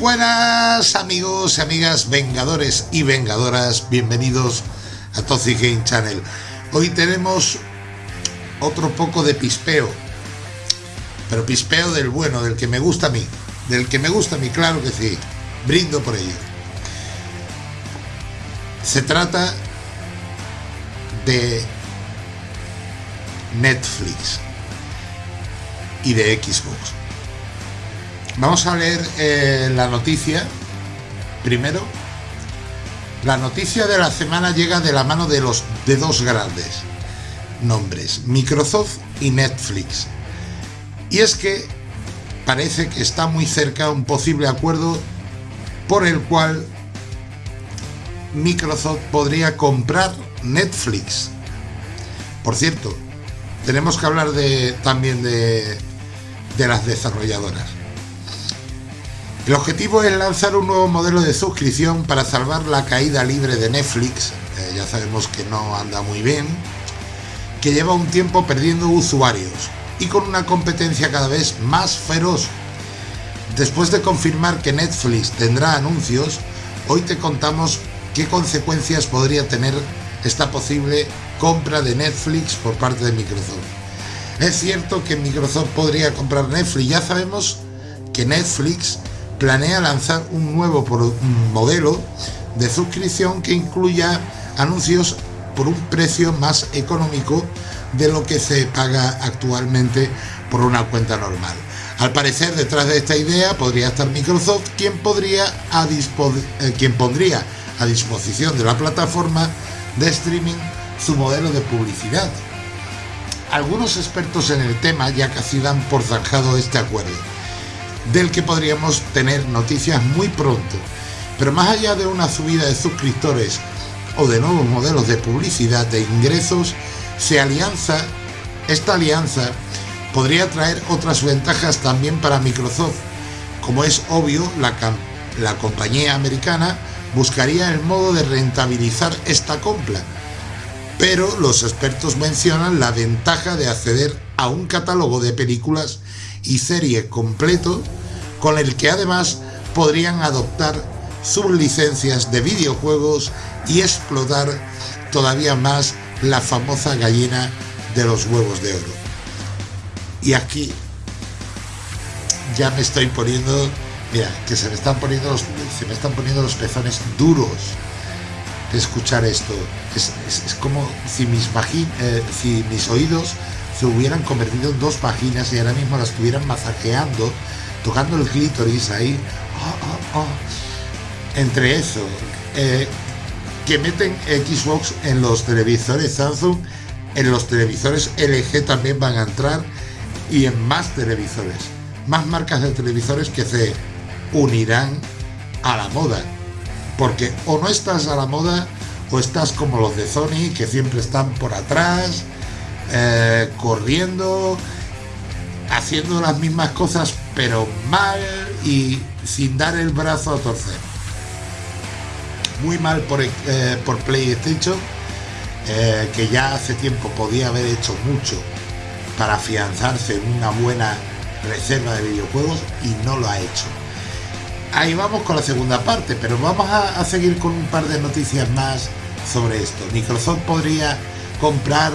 buenas amigos y amigas vengadores y vengadoras, bienvenidos a Toxic Game Channel. Hoy tenemos otro poco de pispeo, pero pispeo del bueno, del que me gusta a mí, del que me gusta a mí, claro que sí, brindo por ello. Se trata de Netflix y de Xbox. Vamos a leer eh, la noticia. Primero, la noticia de la semana llega de la mano de los de dos grandes nombres, Microsoft y Netflix. Y es que parece que está muy cerca un posible acuerdo por el cual Microsoft podría comprar Netflix. Por cierto, tenemos que hablar de, también de, de las desarrolladoras. El objetivo es lanzar un nuevo modelo de suscripción para salvar la caída libre de Netflix, eh, ya sabemos que no anda muy bien, que lleva un tiempo perdiendo usuarios y con una competencia cada vez más feroz. Después de confirmar que Netflix tendrá anuncios, hoy te contamos qué consecuencias podría tener esta posible compra de Netflix por parte de Microsoft. Es cierto que Microsoft podría comprar Netflix, ya sabemos que Netflix planea lanzar un nuevo modelo de suscripción que incluya anuncios por un precio más económico de lo que se paga actualmente por una cuenta normal. Al parecer, detrás de esta idea podría estar Microsoft, quien, podría a eh, pondría a disposición de la plataforma de streaming su modelo de publicidad. Algunos expertos en el tema ya casi dan por zanjado este acuerdo del que podríamos tener noticias muy pronto. Pero más allá de una subida de suscriptores o de nuevos modelos de publicidad de ingresos, se alianza, esta alianza podría traer otras ventajas también para Microsoft. Como es obvio, la, la compañía americana buscaría el modo de rentabilizar esta compra. Pero los expertos mencionan la ventaja de acceder a un catálogo de películas y series completo con el que además podrían adoptar sus licencias de videojuegos y explotar todavía más la famosa gallina de los huevos de oro. Y aquí ya me estoy poniendo, mira, que se me están poniendo los, se me están poniendo los pezones duros de escuchar esto. Es, como si mis, eh, si mis oídos se hubieran convertido en dos vaginas y ahora mismo las estuvieran masajeando tocando el clítoris ahí. Oh, oh, oh. Entre eso, eh, que meten Xbox en los televisores Samsung, en los televisores LG también van a entrar y en más televisores. Más marcas de televisores que se unirán a la moda. Porque o no estás a la moda o estás como los de Sony que siempre están por atrás, eh, corriendo, haciendo las mismas cosas pero mal y sin dar el brazo a torcer. Muy mal por, eh, por PlayStation, eh, que ya hace tiempo podía haber hecho mucho para afianzarse en una buena reserva de videojuegos y no lo ha hecho. Ahí vamos con la segunda parte, pero vamos a, a seguir con un par de noticias más sobre esto. Microsoft podría comprar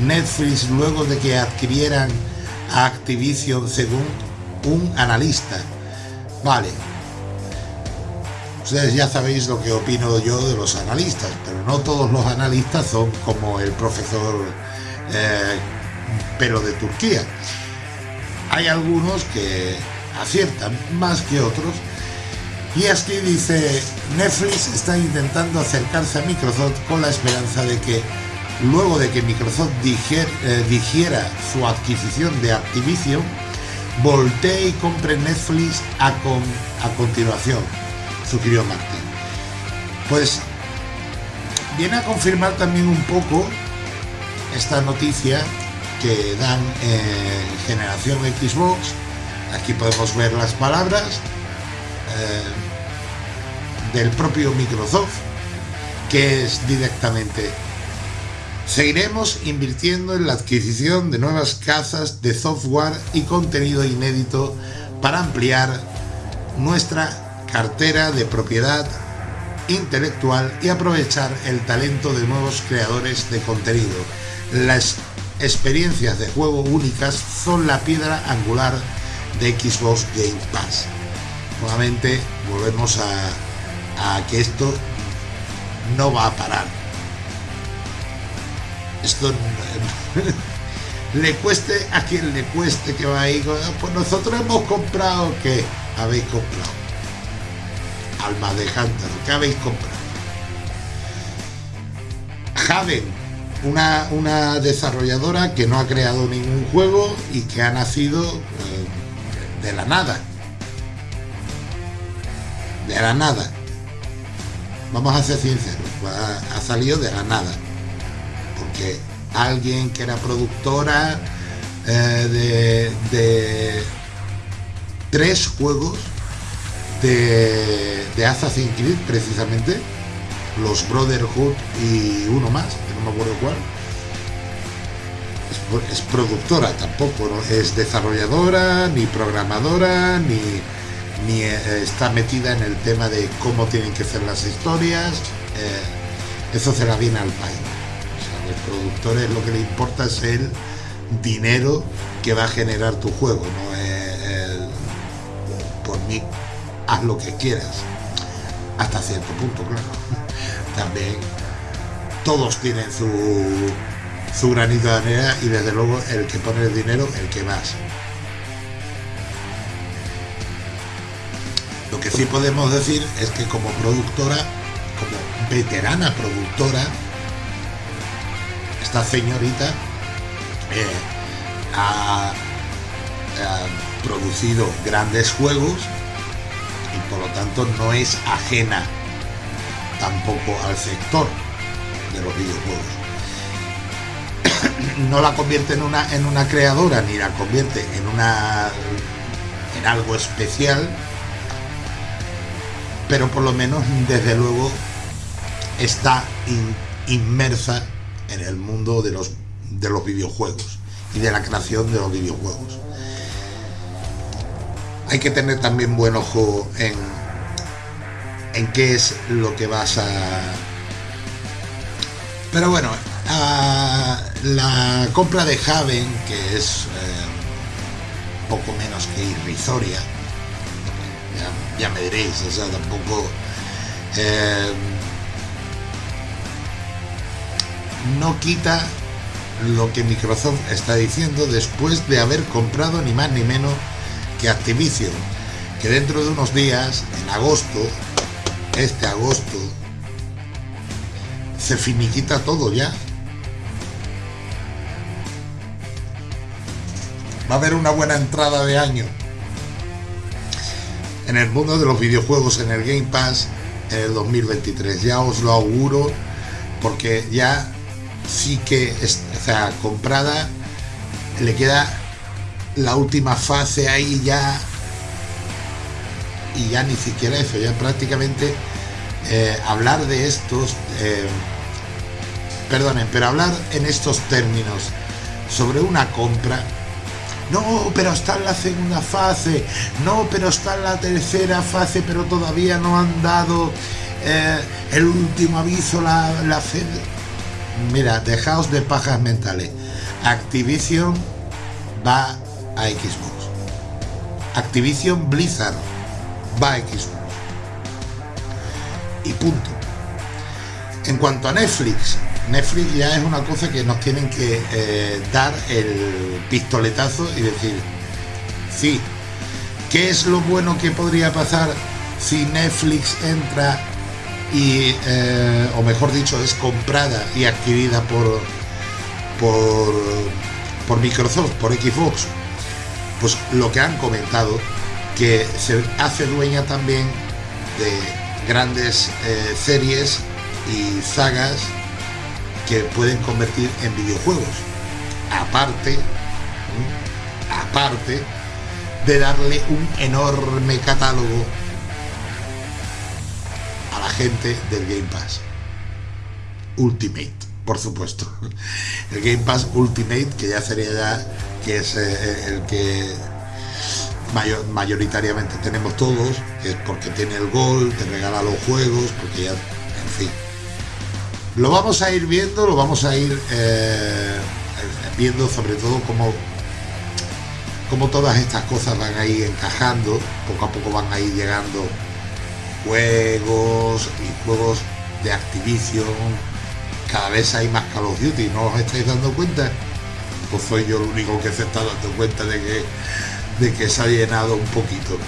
Netflix luego de que adquirieran a Activision según un analista. Vale. Ustedes ya sabéis lo que opino yo de los analistas, pero no todos los analistas son como el profesor eh, pero de Turquía. Hay algunos que aciertan más que otros. Y aquí dice, Netflix está intentando acercarse a Microsoft con la esperanza de que luego de que Microsoft eh, dijera su adquisición de Activision, voltee y compre Netflix a, a continuación, sugirió Martín. Pues viene a confirmar también un poco esta noticia que dan en generación Xbox. Aquí podemos ver las palabras eh, del propio Microsoft, que es directamente Seguiremos invirtiendo en la adquisición de nuevas casas de software y contenido inédito para ampliar nuestra cartera de propiedad intelectual y aprovechar el talento de nuevos creadores de contenido. Las experiencias de juego únicas son la piedra angular de Xbox Game Pass. Nuevamente volvemos a, a que esto no va a parar. Esto le cueste a quien le cueste que va ahí. Pues nosotros hemos comprado que habéis comprado. Alma de Hunter, ¿qué habéis comprado? Haven, una, una, desarrolladora que no ha creado ningún juego y que ha nacido eh, de la nada. De la nada. Vamos a ser sinceros, ha, ha salido de la nada. Alguien que era productora eh, de, tres juegos de, de Assassin's Creed precisamente los Brotherhood y uno más que no me acuerdo cuál. Es, productora tampoco es desarrolladora ni programadora ni, ni eh, está metida en el tema de cómo tienen que ser las historias eh, eso se la viene al país los productores lo que le importa es el dinero que va a generar tu juego, no es el, por mí haz lo que quieras. Hasta cierto punto, claro. También todos tienen su, su granito de arena y desde luego el que pone el dinero, el que más. Lo que sí podemos decir es que como productora, como veterana productora, esta señorita eh, ha, producido grandes juegos y por lo tanto no es ajena tampoco al sector de los videojuegos. No la convierte en una, en una creadora ni la convierte en una en algo especial, pero por lo menos desde luego está in, inmersa en el mundo de los, de los videojuegos y de la creación de los videojuegos. Hay que tener también buen ojo en, en qué es lo que vas a... Pero bueno, la compra de Haven, que es eh, poco menos que irrisoria, ya, me diréis, o sea, tampoco... Eh, no quita lo que Microsoft está diciendo después de haber comprado ni más ni menos que Activision, que dentro de unos días, en agosto, este agosto, se finiquita todo ya. Va a haber una buena entrada de año en el mundo de los videojuegos en el Game Pass en el 2023. Ya os lo auguro porque ya sí que está comprada, le queda la última fase ahí ya y ya ni siquiera eso, ya prácticamente eh, hablar de estos, eh, perdonen, pero hablar en estos términos sobre una compra, no, pero está en la segunda fase, no, pero está en la tercera fase, pero todavía no han dado eh, el último aviso, la, la mira, dejaos de pajas mentales. Activision va a Xbox. Activision Blizzard va a Xbox. Y punto. En cuanto a Netflix, Netflix ya es una cosa que nos tienen que eh, dar el pistoletazo y decir, sí, ¿qué es lo bueno que podría pasar si Netflix entra y eh, o mejor dicho es comprada y adquirida por por, por Microsoft por Xbox pues lo que han comentado que se hace dueña también de grandes eh, series y sagas que pueden convertir en videojuegos. Aparte aparte de darle un enorme catálogo gente del Game Pass. Ultimate, por supuesto. El Game Pass Ultimate, que ya sería ya, que es eh, el que mayoritariamente tenemos todos, es porque tiene el gol, te regala los juegos, porque ya, en fin. Lo vamos a ir viendo, lo vamos a ir eh, viendo sobre todo cómo, cómo todas estas cosas van a ir encajando, poco a poco van a ir llegando juegos y juegos de Activision, cada vez hay más Call of Duty, ¿no os estáis dando cuenta? Pues soy yo el único que se está dando cuenta de que de que se ha llenado un poquito.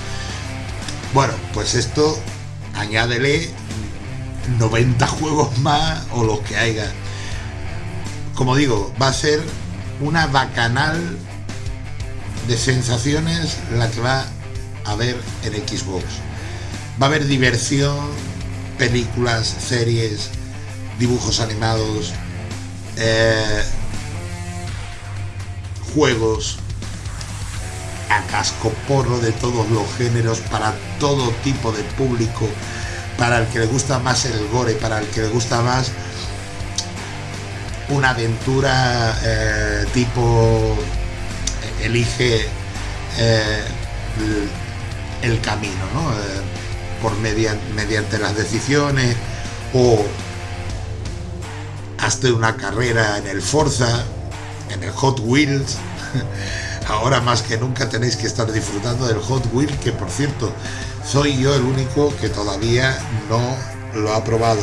Bueno, pues esto añádele 90 juegos más o los que haya. Como digo, va a ser una bacanal de sensaciones la que va a haber en Xbox. Va a haber diversión, películas, series, dibujos animados, eh, juegos, a casco porro de todos los géneros, para todo tipo de público, para el que le gusta más el gore, para el que le gusta más una aventura eh, tipo eh, elige eh, el, camino, por mediante las decisiones o hasta una carrera en el Forza, en el Hot Wheels. ahora más que nunca tenéis que estar disfrutando del Hot Wheel, que por cierto, soy yo el único que todavía no lo ha probado.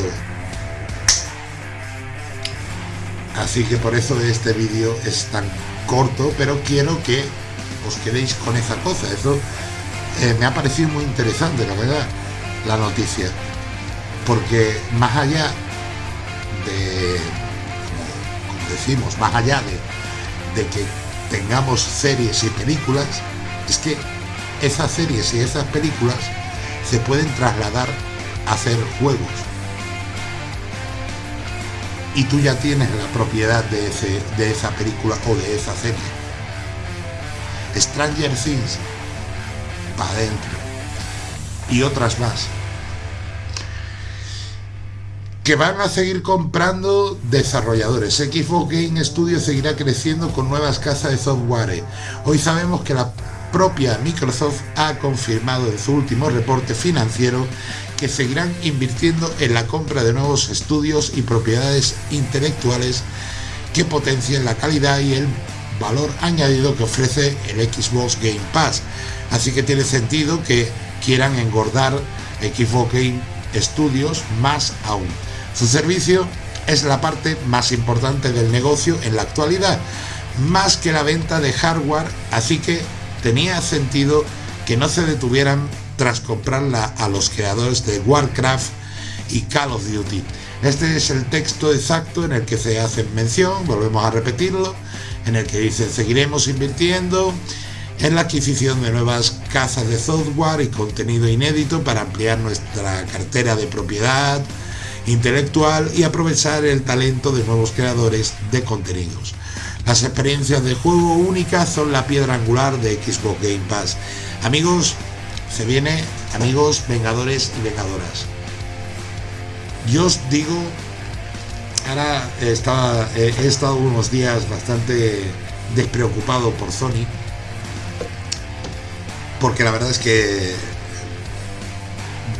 Así que por eso este vídeo es tan corto, pero quiero que os quedéis con esa cosa. Eso eh, me ha parecido muy interesante, la verdad, la noticia. Porque más allá de, como, decimos, más allá de, de que tengamos series y películas, es que esas series y esas películas se pueden trasladar a hacer juegos. Y tú ya tienes la propiedad de, ese, de esa película o de esa serie. Stranger Things, para adentro. Y otras más que van a seguir comprando desarrolladores. Xbox Game Studio seguirá creciendo con nuevas casas de software. Hoy sabemos que la propia Microsoft ha confirmado en su último reporte financiero que seguirán invirtiendo en la compra de nuevos estudios y propiedades intelectuales que potencien la calidad y el valor añadido que ofrece el Xbox Game Pass. Así que tiene sentido que quieran engordar Xbox Game Studios más aún. Su servicio es la parte más importante del negocio en la actualidad, más que la venta de hardware, así que tenía sentido que no se detuvieran tras comprarla a los creadores de Warcraft y Call of Duty. Este es el texto exacto en el que se hace mención, volvemos a repetirlo, en el que dice seguiremos invirtiendo en la adquisición de nuevas casas de software y contenido inédito para ampliar nuestra cartera de propiedad, intelectual y aprovechar el talento de nuevos creadores de contenidos. Las experiencias de juego únicas son la piedra angular de Xbox Game Pass. Amigos, se viene, amigos vengadores y vengadoras. Yo os digo, ahora he estado unos días bastante despreocupado por Sony, porque la verdad es que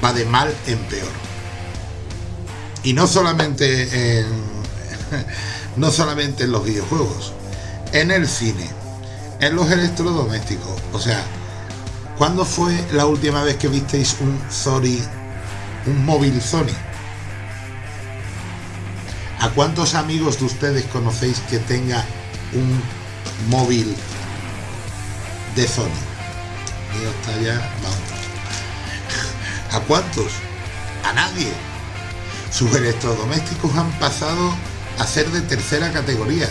va de mal en peor y no solamente en, no solamente en los videojuegos, en el cine, en los electrodomésticos. O sea, ¿cuándo fue la última vez que visteis un Sony, un móvil Sony? ¿A cuántos amigos de ustedes conocéis que tenga un móvil de Sony? Mío está ya, vamos. ¿A cuántos? A nadie sus electrodomésticos han pasado a ser de tercera categoría.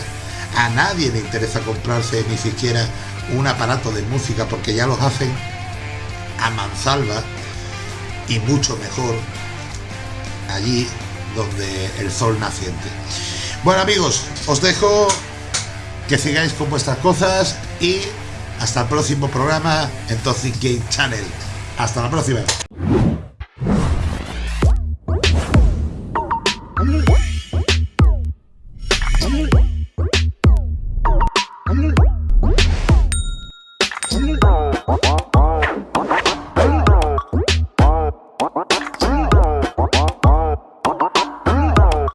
A nadie le interesa comprarse ni siquiera un aparato de música porque ya los hacen a mansalva y mucho mejor allí donde el sol naciente. Bueno amigos, os dejo que sigáis con vuestras cosas y hasta el próximo programa en Toxic Game Channel. Hasta la próxima.